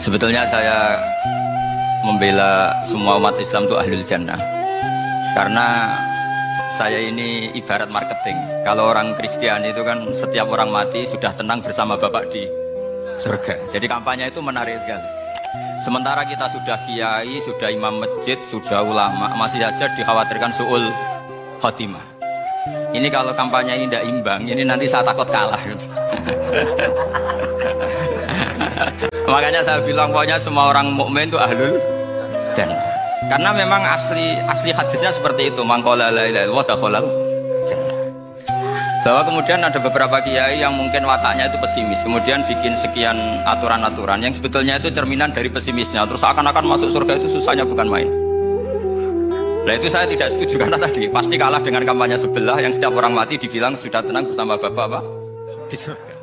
Sebetulnya saya membela semua umat Islam itu ahlul jannah. Karena saya ini ibarat marketing. Kalau orang Kristen itu kan setiap orang mati sudah tenang bersama Bapak di surga. Jadi kampanye itu menarik sekali. Sementara kita sudah kiai, sudah imam masjid, sudah ulama Masih saja dikhawatirkan su'ul khotimah. Ini kalau kampanye ini tidak imbang, ini nanti saya takut kalah. Makanya saya bilang pokoknya semua orang mukmin itu ahlul dan karena memang asli asli hadisnya seperti itu. Mangkola la bahwa kemudian ada beberapa kiai yang mungkin wataknya itu pesimis. Kemudian bikin sekian aturan-aturan yang sebetulnya itu cerminan dari pesimisnya. Terus akan-akan masuk surga itu susahnya bukan main. Nah itu saya tidak setuju karena tadi pasti kalah dengan kampanye sebelah yang setiap orang mati dibilang sudah tenang bersama bapak apa? Di surga